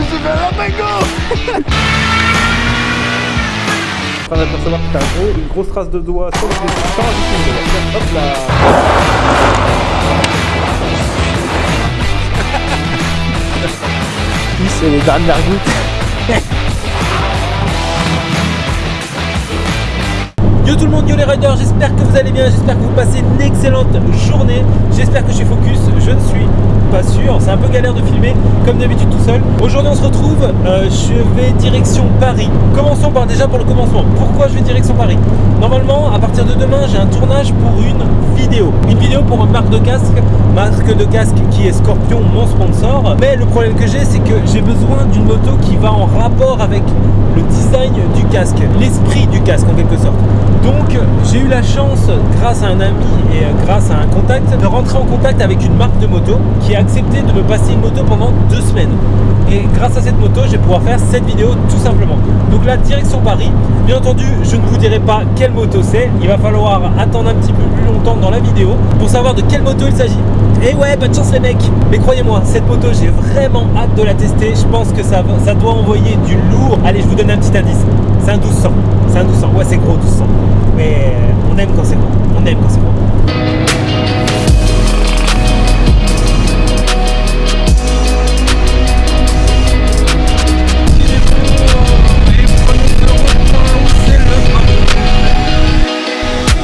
me suis fait un d'apercevoir que t'as une grosse trace de doigt sur le. Hop là c'est les dernières gouttes. Yo tout le monde, yo les riders, j'espère que vous allez bien, j'espère que vous passez une excellente journée, j'espère que je suis focus, je ne suis pas sûr, c'est un peu galère de filmer comme d'habitude tout seul. Aujourd'hui on se retrouve, euh, je vais direction Paris. Commençons par déjà pour le commencement, pourquoi je vais direction Paris? Normalement à partir de demain j'ai un tournage pour une vidéo, une vidéo pour une marque de casque, marque de casque qui est Scorpion, mon sponsor. Mais le problème que j'ai c'est que j'ai besoin d'une moto qui va en rapport avec le du casque, l'esprit du casque en quelque sorte. Donc j'ai eu la chance, grâce à un ami et euh, grâce à un contact, de rentrer en contact avec une marque de moto qui a accepté de me passer une moto pendant deux semaines. Et grâce à cette moto, je vais pouvoir faire cette vidéo tout simplement. Donc là, direction Paris. Bien entendu, je ne vous dirai pas quelle moto c'est. Il va falloir attendre un petit peu plus longtemps dans la vidéo pour savoir de quelle moto il s'agit. Et ouais, pas de chance les mecs Mais croyez-moi, cette moto, j'ai vraiment hâte de la tester. Je pense que ça, ça doit envoyer du lourd. Allez, je vous donne un petit indice. C'est un 1200. C'est un 1200. Ouais, c'est gros 1200. Mais on aime quand c'est gros. On aime quand c'est gros.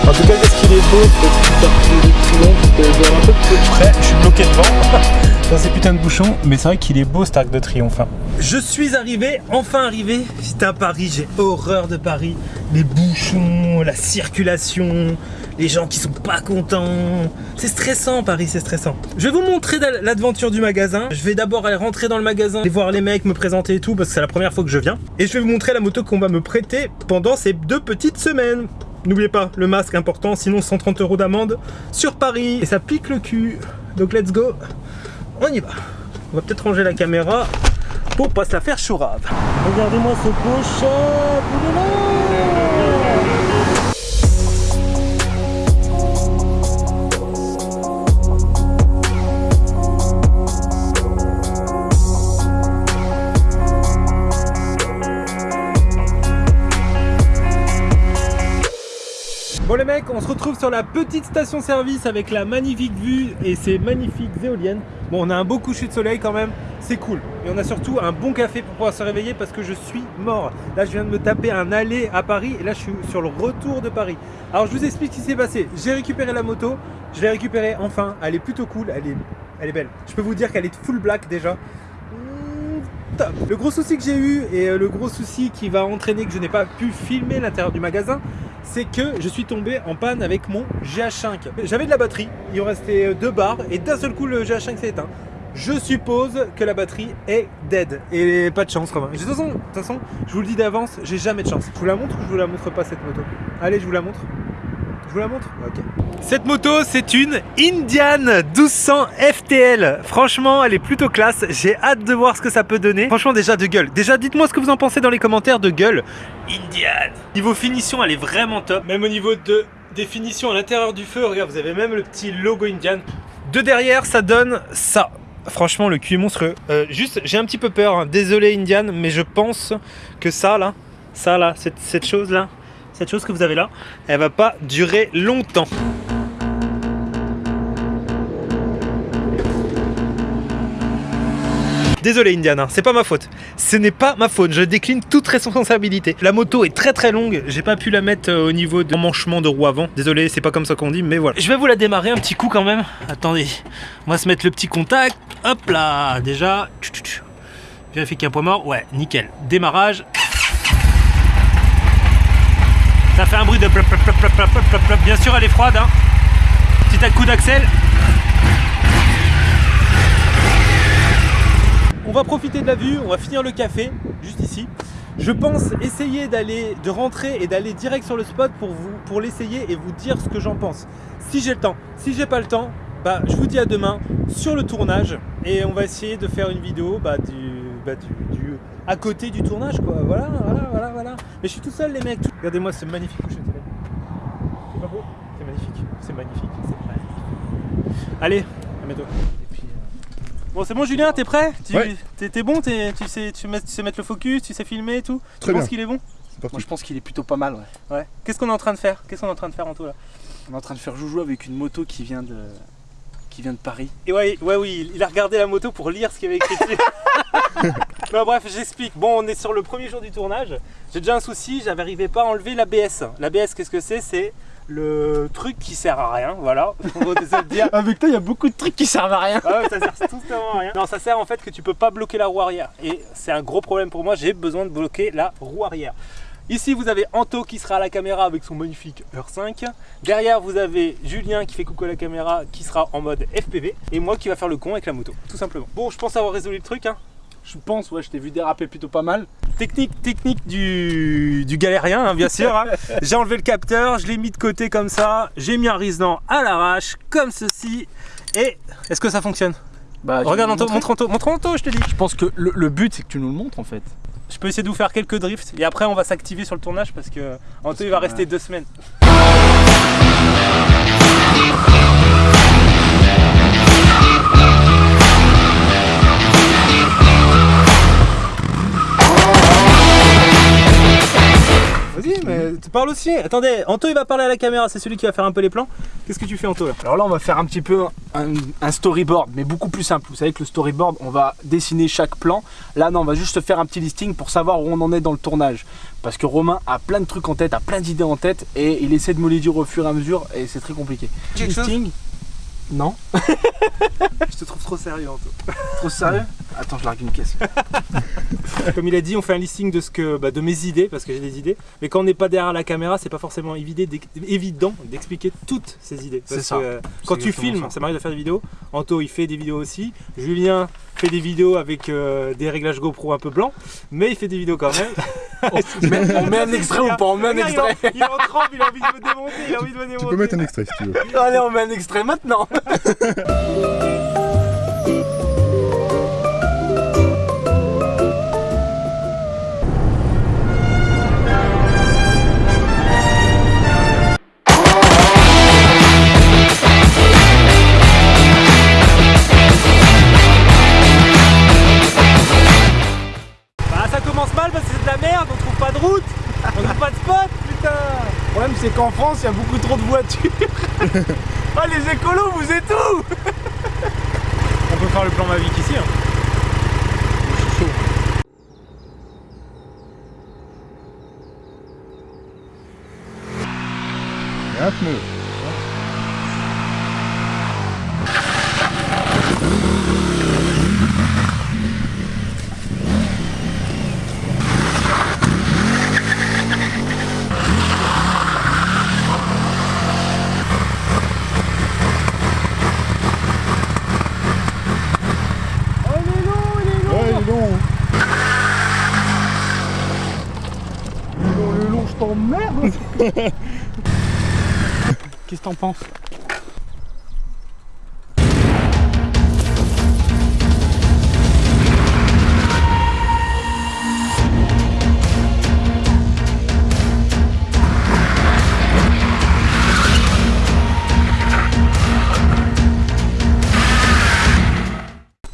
En tout cas, qu'est-ce qu'il est beau, ce voir un peu plus près. Je suis bloqué devant. Dans ces putains de bouchons, mais c'est vrai qu'il est beau cet arc de triomphe. hein. Je suis arrivé, enfin arrivé. Putain, Paris, j'ai horreur de Paris. Les bouchons, la circulation, les gens qui sont pas contents. C'est stressant, Paris, c'est stressant. Je vais vous montrer l'aventure du magasin. Je vais d'abord aller rentrer dans le magasin, aller voir les mecs, me présenter et tout, parce que c'est la première fois que je viens. Et je vais vous montrer la moto qu'on va me prêter pendant ces deux petites semaines. N'oubliez pas, le masque important, sinon 130 euros d'amende sur Paris. Et ça pique le cul. Donc let's go. On y va. On va peut-être ranger la caméra pour pas se la faire chourave. Regardez-moi ce beau on se retrouve sur la petite station service avec la magnifique vue et ces magnifiques éoliennes. Bon, on a un beau coucher de soleil quand même, c'est cool. Et on a surtout un bon café pour pouvoir se réveiller parce que je suis mort. Là, je viens de me taper un aller à Paris et là, je suis sur le retour de Paris. Alors, je vous explique ce qui s'est passé. J'ai récupéré la moto, je l'ai récupérée enfin. Elle est plutôt cool, elle est, elle est belle. Je peux vous dire qu'elle est full black déjà. Mmh, top. Le gros souci que j'ai eu et le gros souci qui va entraîner que je n'ai pas pu filmer l'intérieur du magasin, c'est que je suis tombé en panne avec mon GH5. J'avais de la batterie, il en restait deux barres et d'un seul coup le GH5 s'est éteint. Je suppose que la batterie est dead et pas de chance Romain. De toute façon, de toute façon, je vous le dis d'avance, j'ai jamais de chance. Je vous la montre ou je vous la montre pas cette moto? Allez, je vous la montre. Je vous la montre Ok. Cette moto, c'est une Indian 1200 FTL. Franchement, elle est plutôt classe. J'ai hâte de voir ce que ça peut donner. Franchement, déjà de gueule. Déjà, dites-moi ce que vous en pensez dans les commentaires de gueule. Indian. Niveau finition, elle est vraiment top. Même au niveau de définition à l'intérieur du feu, regarde, vous avez même le petit logo Indian. De derrière, ça donne ça. Franchement, le cul est monstrueux. Euh, juste, j'ai un petit peu peur. hein. Désolé, Indian, mais je pense que ça, là, ça, là, cette, cette chose-là, cette chose que vous avez là, elle va pas durer longtemps. Désolé Indiana, c'est pas ma faute. Ce n'est pas ma faute, je décline toute responsabilité. La moto est très très longue, j'ai pas pu la mettre euh, au niveau de l'emmanchement de roue avant. Désolé, c'est pas comme ça qu'on dit, mais voilà. Je vais vous la démarrer un petit coup quand même. Attendez, on va se mettre le petit contact. Hop là, déjà. Vérifier qu'il y a un point mort. Ouais, nickel. Démarrage. Ça fait un bruit de plop, plop, plop. Bien sûr, elle est froide. Hein. Petit coup d'accel. On va profiter de la vue, on va finir le café, juste ici. Je pense essayer d'aller, de rentrer et d'aller direct sur le spot pour vous, pour l'essayer et vous dire ce que j'en pense. Si j'ai le temps, si j'ai pas le temps, bah je vous dis à demain sur le tournage et on va essayer de faire une vidéo bah, du, bah, du, du- à côté du tournage quoi. Voilà, voilà, voilà, voilà. Mais je suis tout seul les mecs. Regardez-moi ce magnifique coucher de soleil. C'est pas beau C'est magnifique, c'est magnifique, c'est magnifique. Allez, à bientôt. Euh, Bon, c'est bon, Julien, t'es prêt? Tu Ouais. t'es, bon? Tu, sais, tu, mets- tu sais mettre le focus, tu sais filmer et tout? Très Tu penses bien. qu'il est bon? Moi je pense qu'il est plutôt pas mal ouais. Ouais. Qu'est-ce qu'on est en train de faire? Qu'est-ce qu'on est en train de faire, Anto là On est en train de faire joujou avec une moto qui vient de qui vient de Paris. Et ouais, ouais, oui, il a regardé la moto pour lire ce qu'il y avait écrit dessus. non, bref, j'explique. Bon, on est sur le premier jour du tournage. J'ai déjà un souci, j'arrivais pas à enlever l'ABS. L'ABS, qu'est-ce que c'est? C'est le truc qui sert à rien, voilà. Dire. Avec toi il y a beaucoup de trucs qui servent à rien. Ah ouais, ça sert strictement à rien. Non, ça sert en fait que tu peux pas bloquer la roue arrière. Et c'est un gros problème pour moi, j'ai besoin de bloquer la roue arrière. Ici, vous avez Anto qui sera à la caméra avec son magnifique R5. Derrière, vous avez Julien qui fait coucou à la caméra qui sera en mode FPV. Et moi qui va faire le con avec la moto, tout simplement. Bon, je pense avoir résolu le truc. Hein. Je pense ouais je t'ai vu déraper plutôt pas mal. Technique, technique du, du galérien, hein, bien sûr. hein. J'ai enlevé le capteur, je l'ai mis de côté comme ça. J'ai mis un riselant à l'arrache, comme ceci. Et est-ce que ça fonctionne? Bah, Regarde vous montre montre je te dis. Je pense que le, le but c'est que tu nous le montres en fait. Je peux essayer de vous faire quelques drifts et après on va s'activer sur le tournage parce que Anto il va rester deux semaines. Mais tu parles aussi. Attendez, Anto il va parler à la caméra, c'est celui qui va faire un peu les plans. Qu'est-ce que tu fais Anto là? Alors là on va faire un petit peu un, un storyboard mais beaucoup plus simple. Vous savez que le storyboard on va dessiner chaque plan. Là non on va juste faire un petit listing pour savoir où on en est dans le tournage. Parce que Romain a plein de trucs en tête, a plein d'idées en tête et il essaie de me les dire au fur et à mesure et c'est très compliqué. Chose? Listing? Non Je te trouve trop sérieux Anto. Trop sérieux? Attends je largue une caisse. Comme il a dit, on fait un listing de ce que, bah, de mes idées parce que j'ai des idées. Mais quand on n'est pas derrière la caméra, c'est pas forcément évident d'expliquer toutes ces idées. C'est Parce ça. que, euh, quand tu filmes, ça. ça, m'arrive de faire des vidéos. Anto, il fait des vidéos aussi. Julien fait des vidéos avec euh, des réglages GoPro un peu blancs, mais il fait des vidéos quand même. On met un extrait ou pas On met un extrait Il est en tremble, il a envie de me démonter, il a envie de me démonter. Tu peux mettre un extrait si tu veux. Allez on met un extrait maintenant c'est qu'en France il y a beaucoup trop de voitures. ah les écolos vous êtes où? On peut faire le plan Mavic ici. Hein. Un pneu. Oh, il est long, il est long. Ouais, il est long. Le long je t'emmerde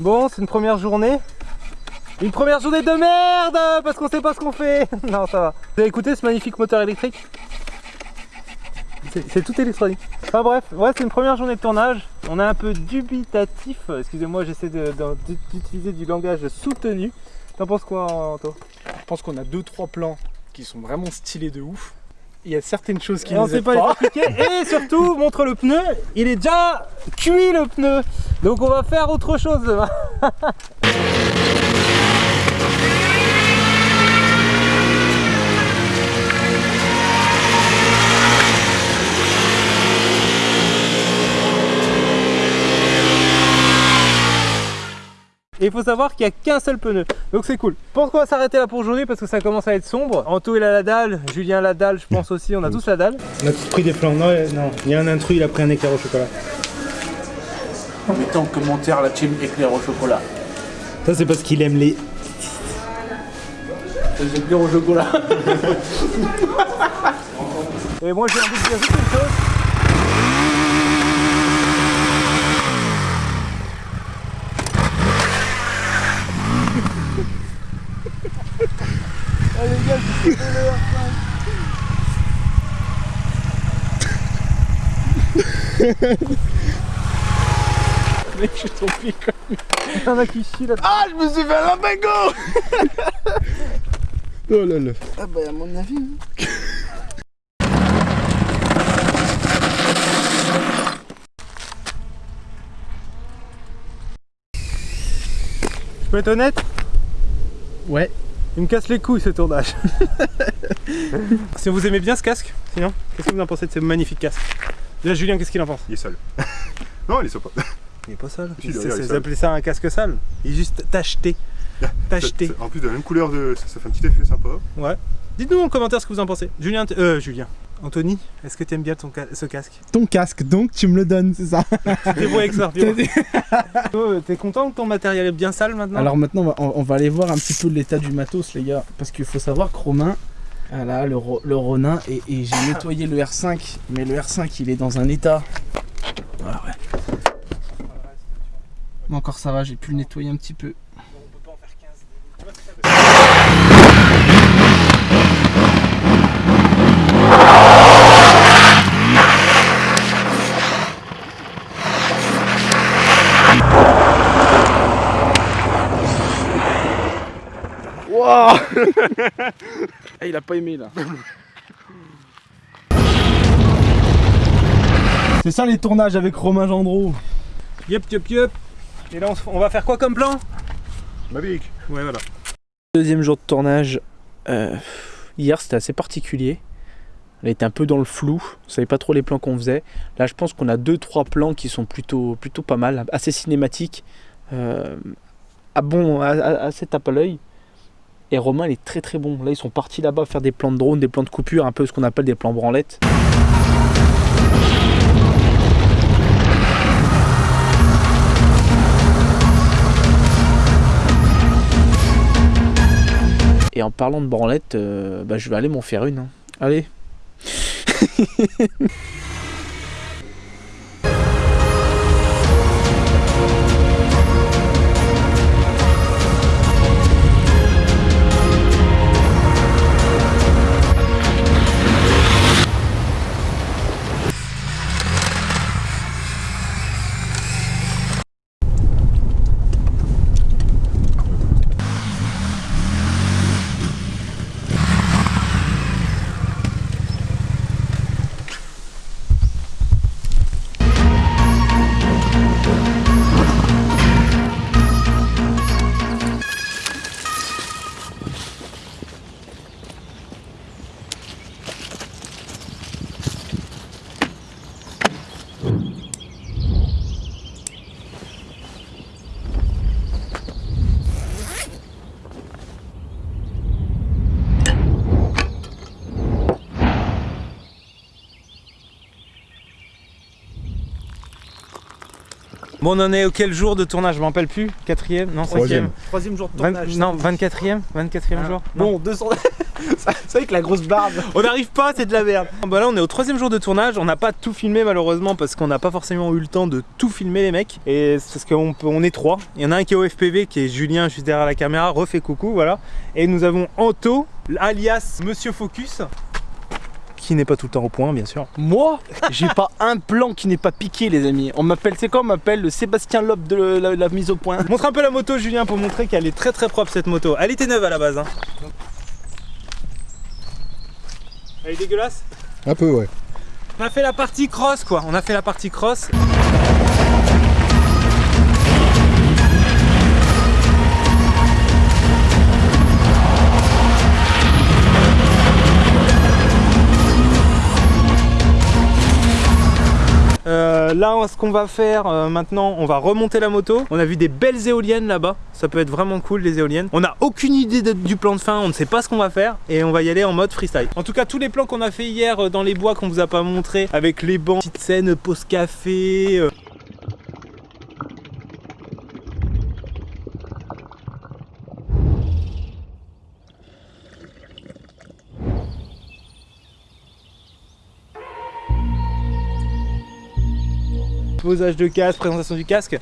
Bon, c'est une première journée. Une première journée de merde parce qu'on sait pas ce qu'on fait. non, ça va. Vous avez écouté ce magnifique moteur électrique? C'est- tout électronique. Enfin bref, ouais, c'est une première journée de tournage. On est un peu dubitatif. Excusez-moi, j'essaie d'utiliser du langage soutenu. T'en penses quoi, Anto? Je pense qu'on a deux trois plans qui sont vraiment stylés de ouf. Il y a certaines choses qui Et on nous sait aident pas les. Et surtout, montre le pneu. Il est déjà cuit le pneu. Donc on va faire autre chose demain. Et il faut savoir qu'il n'y a qu'un seul pneu. Donc c'est cool. Je pense qu'on va s'arrêter là pour aujourd'hui? Parce que ça commence à être sombre. Anto il a la dalle, Julien la dalle, je pense aussi. On a tous la dalle. On a tous pris des plans. Non, non. Il y a un intrus, il a pris un éclair au chocolat. Mettez en commentaire la team éclair au chocolat. Ça c'est parce qu'il aime les. Les éclairs au chocolat. Et moi j'ai envie de dire juste une chose. Mec, je suis tombé comme. Il y en a qui chient là. Ah, je me suis fait un lumbago Oh là là. Ah, bah, à mon avis. hein. Je peux être honnête? Ouais. Il me casse les couilles ce tournage. si vous aimez bien ce casque, sinon, qu'est-ce que vous en pensez de ce magnifique casque? Déjà Julien, qu'est-ce qu'il en pense Il est seul. non, il est sympa. Il est pas sale. Si, C'est- derrière, il est c'est- sale. Vous appelez ça un casque sale Il est juste tacheté. Tacheté. Ça- ça- En plus de la même couleur, de... ça, ça fait un petit effet sympa. Ouais. Dites-nous en commentaire ce que vous en pensez. Julien, t- euh, Julien. Anthony, est-ce que tu aimes bien ton ca- ce casque? Ton casque, donc tu me le donnes, c'est ça? T'es bon avec ça. Oh, T'es content que ton matériel est bien sale maintenant? Alors maintenant, on va, on va aller voir un petit peu l'état du matos, les gars. Parce qu'il faut savoir que Romain, ah là, le, le Ronin, et, et j'ai nettoyé le R5, mais le R5, il est dans un état. Ah ouais. Mais encore ça va, j'ai pu le nettoyer un petit peu. A pas aimé là. C'est ça les tournages avec Romain Gendreau. Yup, yup, yup. Et là, on, va faire quoi comme plan? Mavic. Ouais, voilà. Deuxième jour de tournage. euh, hier c'était assez particulier. On était un peu dans le flou. On savait pas trop les plans qu'on faisait. Là je pense qu'on a deux trois plans qui sont plutôt, plutôt pas mal, assez cinématiques. Euh, à bon, à- à- assez tape à l'œil. Et Romain il est très très bon. Là ils sont partis là-bas faire des plans de drone, des plans de coupure, un peu ce qu'on appelle des plans branlettes. Et en parlant de branlette, euh, bah, je vais aller m'en faire une. hein. Allez. Bon, on en est au quel jour de tournage? Je m'en rappelle plus. Quatrième? Non, cinquième. Troisième. Troisième jour de Vingt- non, 24e 24e jour? Non. Bon, 200. C'est vrai que la grosse barbe. On n'arrive pas, c'est de la merde. Bah là, on est au troisième jour de tournage. On n'a pas tout filmé malheureusement parce qu'on n'a pas forcément eu le temps de tout filmer les mecs. Et c'est parce qu'on peut- on est trois. Il y en a un qui est au FPV, qui est Julien juste derrière la caméra. Refait coucou, voilà. Et nous avons Anto, alias Monsieur Focus, qui n'est pas tout le temps au point, bien sûr. Moi, j'ai pas un plan qui n'est pas piqué, les amis. On m'appelle, c'est quoi On m'appelle le Sébastien Loeb de la, la mise au point. Montre un peu la moto, Julien, pour montrer qu'elle est très très propre cette moto. Elle était neuve à la base. Hein. Elle est dégueulasse Un peu, ouais. On a fait la partie cross quoi, on a fait la partie cross. Ce qu'on va faire euh, maintenant, on va remonter la moto. On a vu des belles éoliennes là-bas. Ça peut être vraiment cool, les éoliennes. On n'a aucune idée du plan de fin. On ne sait pas ce qu'on va faire. Et on va y aller en mode freestyle. En tout cas, tous les plans qu'on a fait hier euh, dans les bois qu'on vous a pas montré, avec les bancs, petite scène, pause café. euh, posage de casque, présentation du casque.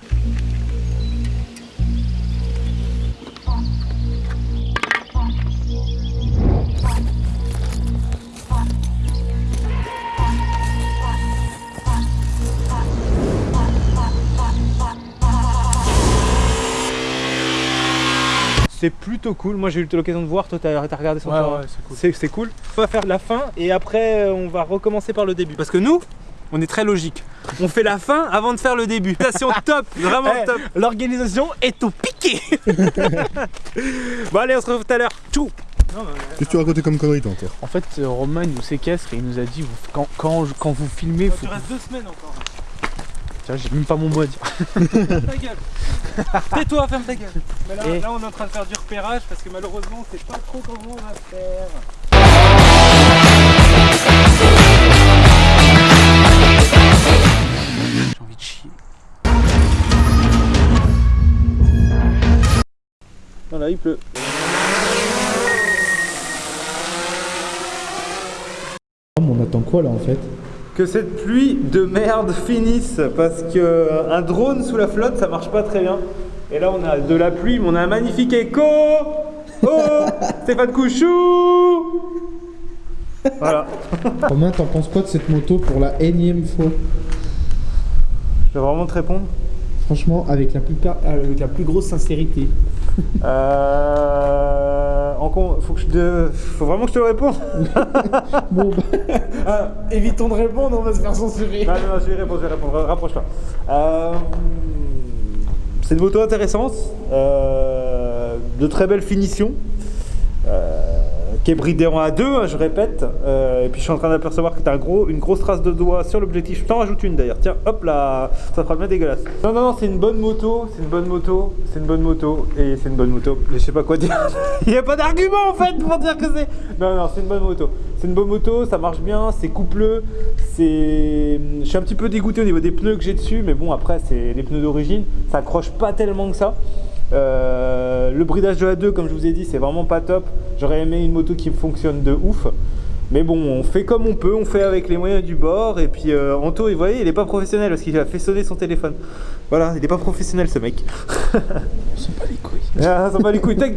c'est plutôt cool. Moi j'ai eu l'occasion de voir, toi t'as regardé son ouais, hein ouais, c'est cool. cool. On va faire la fin et après euh, on va recommencer par le début. Parce que nous, on est très logique. On fait la fin avant de faire le début. Station top, vraiment Eh, top. L'organisation est au piqué Bon allez, on se retrouve tout à l'heure. Tchou Qu'est-ce que tu racontais comme connerie toi encore En fait, euh, Romain il nous séquestre et il nous a dit quand, quand, quand vous filmez, faut... Tu restes deux semaines encore. Tiens, j'ai même pas mon mot à dire. Ferme ta gueule. Tais-toi, ferme ta gueule. Mais là, Et- là, on est en train de faire du repérage parce que malheureusement, c'est pas trop comment on va faire. Voilà, il pleut. On attend quoi là en fait? Que cette pluie de merde finisse parce que euh, un drone sous la flotte, ça marche pas très bien. Et là, on a de la pluie, mais on a un magnifique écho. Oh, Stéphane Couchou. Voilà. Romain, t'en penses quoi de cette moto pour la énième fois? Je vais vraiment te répondre. Franchement, avec la plus, per- avec la plus grosse sincérité. Euh, en con- faut que je te- faut vraiment que je te réponde. Bon, bah, évitons de répondre, on va se faire censurer. Non, non, non, je vais répondre, je vais répondre, rapproche-toi. Euh, c'est une moto intéressante, euh, de très belle finition, euh, qui est bridée en A2, hein, je répète. Euh, et puis je suis en train d'apercevoir que tu as un gros, une grosse trace de doigt sur l'objectif. Je t'en rajoute une d'ailleurs. Tiens, hop là, ça fera bien dégueulasse. Non, non, non, c'est une bonne moto, c'est une bonne moto, c'est une bonne moto, et c'est une bonne moto. Je sais pas quoi dire. Il n'y a pas d'argument en fait pour dire que c'est. Non, non, c'est une bonne moto. C'est une bonne moto, ça marche bien, c'est coupleux, c'est. Je suis un petit peu dégoûté au niveau des pneus que j'ai dessus, mais bon, après, c'est les pneus d'origine, ça accroche pas tellement que ça. Euh, le bridage de A2, comme je vous ai dit, c'est vraiment pas top. J'aurais aimé une moto qui fonctionne de ouf. Mais bon, on fait comme on peut, on fait avec les moyens du bord. Et puis euh, Anto, vous voyez, il est pas professionnel parce qu'il a fait sonner son téléphone. Voilà, il est pas professionnel ce mec. On s'en bat les couilles. Ah, ça va les couilles. tac.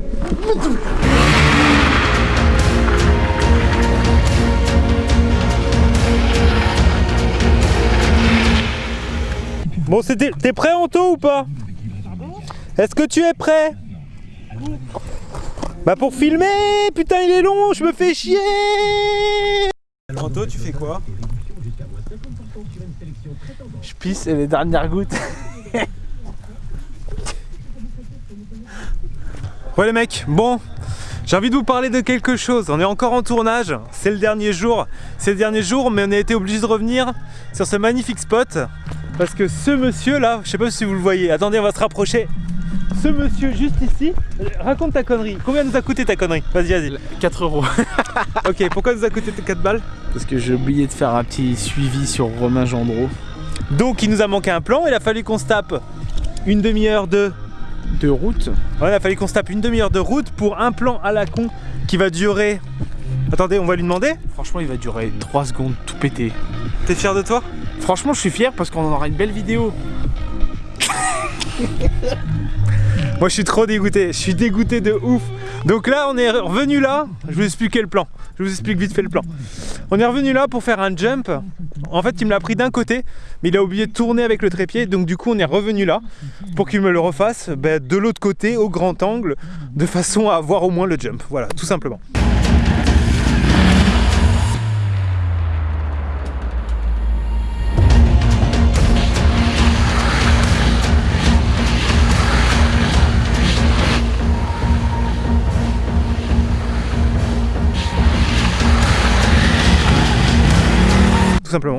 Bon, c'était. T'es prêt, Anto, ou pas? Est-ce que tu es prêt? Bah, pour filmer Putain, il est long, je me fais chier Anto, tu fais quoi? Je pisse et les dernières gouttes. Ouais les mecs, bon, j'ai envie de vous parler de quelque chose. On est encore en tournage, c'est le dernier jour. C'est le dernier jour, mais on a été obligé de revenir sur ce magnifique spot. Parce que ce monsieur là, je sais pas si vous le voyez, attendez, on va se rapprocher. Ce monsieur juste ici, raconte ta connerie. Combien nous a coûté ta connerie Vas-y, vas-y. 4 euros. Ok, pourquoi nous a coûté 4 balles Parce que j'ai oublié de faire un petit suivi sur Romain Gendreau. Donc il nous a manqué un plan, il a fallu qu'on se tape une demi-heure de De route. Ouais, il a fallu qu'on se tape une demi-heure de route pour un plan à la con qui va durer. Attendez, on va lui demander. Franchement, il va durer 3 secondes, tout pété. T'es fier de toi? Franchement, je suis fier parce qu'on en aura une belle vidéo. Moi, je suis trop dégoûté. Je suis dégoûté de ouf. Donc là, on est revenu là. Je vous explique le plan. Je vous explique vite fait le plan. On est revenu là pour faire un jump. En fait, il me l'a pris d'un côté, mais il a oublié de tourner avec le trépied. Donc du coup, on est revenu là pour qu'il me le refasse ben, de l'autre côté, au grand angle, de façon à avoir au moins le jump. Voilà, tout simplement.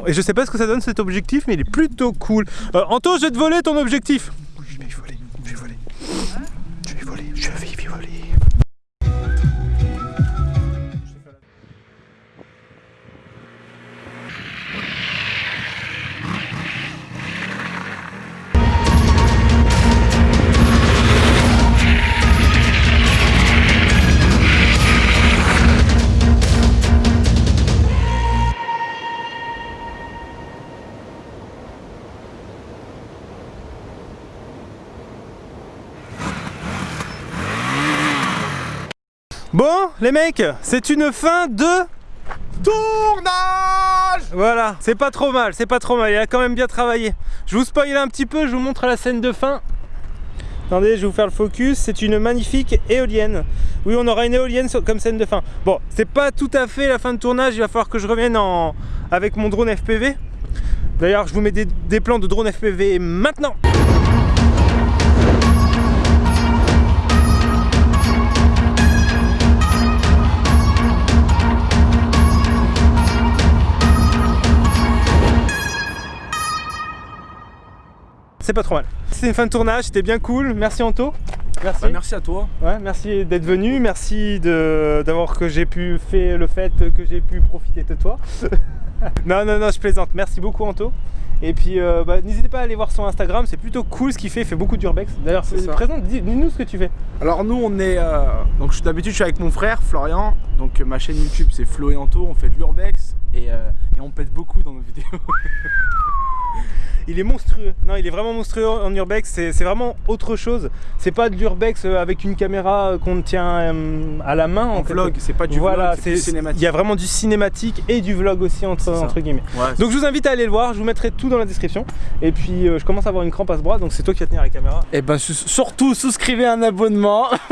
Et je sais pas ce que ça donne cet objectif, mais il est plutôt cool. Euh, Anto, je vais te voler ton objectif. Bon, les mecs, c'est une fin de tournage. Voilà, c'est pas trop mal, c'est pas trop mal. Il a quand même bien travaillé. Je vous spoil un petit peu, je vous montre la scène de fin. Attendez, je vais vous faire le focus. C'est une magnifique éolienne. Oui, on aura une éolienne comme scène de fin. Bon, c'est pas tout à fait la fin de tournage. Il va falloir que je revienne en... avec mon drone FPV. D'ailleurs, je vous mets des, des plans de drone FPV maintenant. C'est pas trop mal. C'est une fin de tournage, c'était bien cool. Merci Anto. Merci. Bah, merci à toi. Ouais, merci d'être venu, merci de- d'avoir que j'ai pu faire le fait que j'ai pu profiter de toi. non, non, non, je plaisante. Merci beaucoup Anto. Et puis euh, bah, n'hésitez pas à aller voir son Instagram, c'est plutôt cool ce qu'il fait, il fait beaucoup d'urbex. D'ailleurs, C'est c'est ça. présent, dis- dis-nous ce que tu fais. Alors nous on est euh, donc d'habitude je suis avec mon frère Florian donc euh, ma chaîne YouTube c'est Flo et Anto on fait de l'urbex et, euh, et on pète beaucoup dans nos vidéos. Il est monstrueux. Non, il est vraiment monstrueux en urbex. C'est vraiment autre chose. C'est pas de l'urbex euh, avec une caméra euh, qu'on tient euh, à la main. En vlog c'est pas du voilà, vlog c'est il cinématique. y a vraiment du cinématique et du vlog aussi entre, entre guillemets. Ouais, Donc je vous invite à aller le voir, je vous mettrai tout dans la description. Et puis euh, je commence à avoir une crampe à ce bras, donc c'est toi qui vas tenir la caméra. Et ben su- surtout souscrivez un abonnement.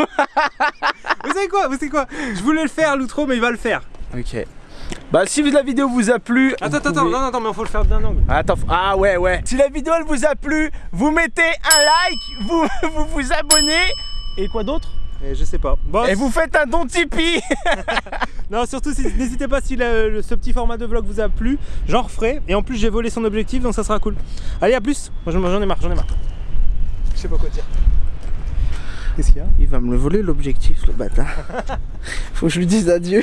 Vous savez quoi? Vous savez quoi? Je voulais le faire l'outro mais il va le faire. ok. Bah si la vidéo vous a plu. Attends, attends, pouvez- non, non, mais il faut le faire d'un angle. Attends, ah ouais, ouais. Si la vidéo elle vous a plu, vous mettez un like, vous vous, vous abonnez. Et quoi d'autre? Et je sais pas. Bon, Et vous faites un don Tipeee non, surtout si- n'hésitez pas si le- le- ce petit format de vlog vous a plu, j'en referai. Et en plus j'ai volé son objectif donc ça sera cool. Allez à plus Moi j'en ai marre, j'en ai marre. Je sais pas quoi dire. Qu'est-ce qu'il y a? Il va me le voler l'objectif, le bâtard. Faut que je lui dise adieu.